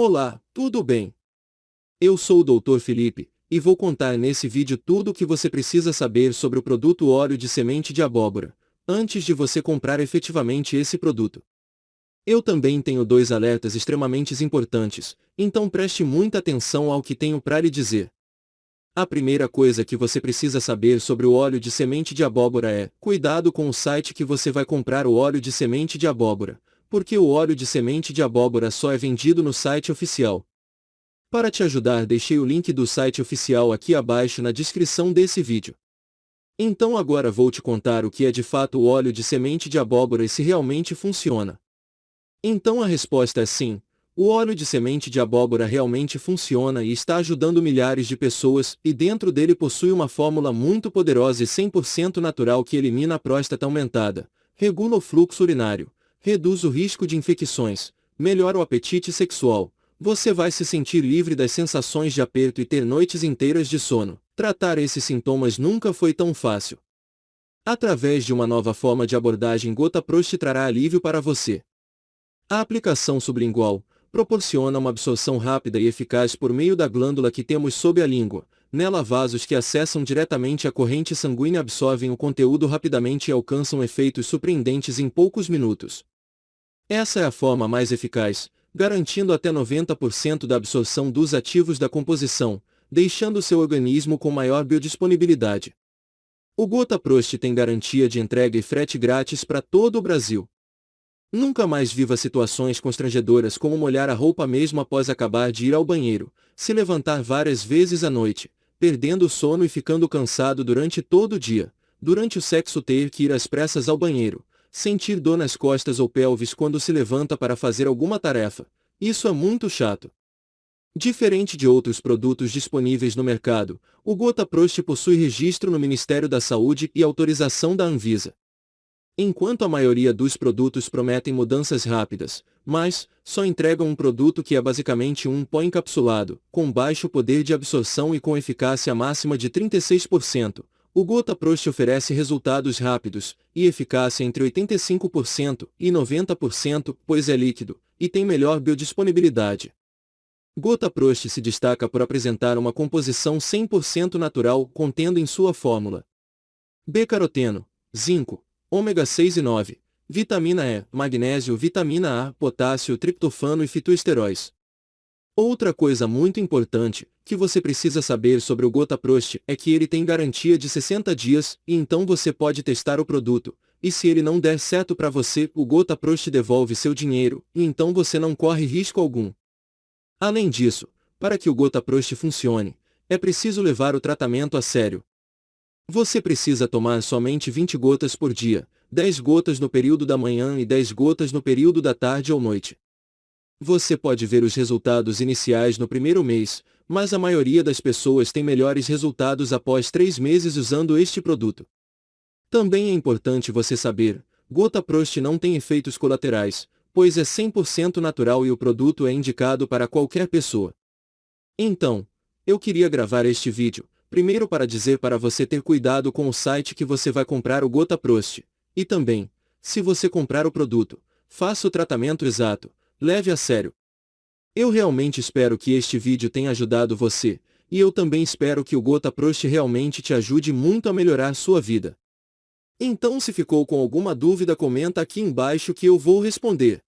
Olá, tudo bem? Eu sou o Dr. Felipe, e vou contar nesse vídeo tudo o que você precisa saber sobre o produto óleo de semente de abóbora, antes de você comprar efetivamente esse produto. Eu também tenho dois alertas extremamente importantes, então preste muita atenção ao que tenho para lhe dizer. A primeira coisa que você precisa saber sobre o óleo de semente de abóbora é, cuidado com o site que você vai comprar o óleo de semente de abóbora, porque o óleo de semente de abóbora só é vendido no site oficial. Para te ajudar deixei o link do site oficial aqui abaixo na descrição desse vídeo. Então agora vou te contar o que é de fato o óleo de semente de abóbora e se realmente funciona. Então a resposta é sim, o óleo de semente de abóbora realmente funciona e está ajudando milhares de pessoas, e dentro dele possui uma fórmula muito poderosa e 100% natural que elimina a próstata aumentada, regula o fluxo urinário, reduz o risco de infecções, melhora o apetite sexual, você vai se sentir livre das sensações de aperto e ter noites inteiras de sono. Tratar esses sintomas nunca foi tão fácil. Através de uma nova forma de abordagem Gota Prost trará alívio para você. A aplicação sublingual proporciona uma absorção rápida e eficaz por meio da glândula que temos sob a língua. Nela vasos que acessam diretamente a corrente sanguínea absorvem o conteúdo rapidamente e alcançam efeitos surpreendentes em poucos minutos. Essa é a forma mais eficaz, garantindo até 90% da absorção dos ativos da composição, deixando seu organismo com maior biodisponibilidade. O Gota Prost tem garantia de entrega e frete grátis para todo o Brasil. Nunca mais viva situações constrangedoras como molhar a roupa mesmo após acabar de ir ao banheiro, se levantar várias vezes à noite, perdendo o sono e ficando cansado durante todo o dia, durante o sexo ter que ir às pressas ao banheiro, sentir dor nas costas ou pelvis quando se levanta para fazer alguma tarefa. Isso é muito chato. Diferente de outros produtos disponíveis no mercado, o Gota Prost possui registro no Ministério da Saúde e autorização da Anvisa. Enquanto a maioria dos produtos prometem mudanças rápidas, mas só entregam um produto que é basicamente um pó encapsulado, com baixo poder de absorção e com eficácia máxima de 36%, o Gota Prost oferece resultados rápidos e eficácia entre 85% e 90%, pois é líquido e tem melhor biodisponibilidade. Gota Prost se destaca por apresentar uma composição 100% natural contendo em sua fórmula B-caroteno, zinco, ômega 6 e 9, vitamina E, magnésio, vitamina A, potássio, triptofano e fitoesteróis. Outra coisa muito importante, que você precisa saber sobre o Gota Prost, é que ele tem garantia de 60 dias, e então você pode testar o produto, e se ele não der certo para você, o Gota Prost devolve seu dinheiro, e então você não corre risco algum. Além disso, para que o Gota Prost funcione, é preciso levar o tratamento a sério. Você precisa tomar somente 20 gotas por dia, 10 gotas no período da manhã e 10 gotas no período da tarde ou noite. Você pode ver os resultados iniciais no primeiro mês, mas a maioria das pessoas tem melhores resultados após três meses usando este produto. Também é importante você saber, Gota Prost não tem efeitos colaterais, pois é 100% natural e o produto é indicado para qualquer pessoa. Então, eu queria gravar este vídeo, primeiro para dizer para você ter cuidado com o site que você vai comprar o Gota Prost, e também, se você comprar o produto, faça o tratamento exato, Leve a sério. Eu realmente espero que este vídeo tenha ajudado você, e eu também espero que o Gota Prost realmente te ajude muito a melhorar sua vida. Então se ficou com alguma dúvida comenta aqui embaixo que eu vou responder.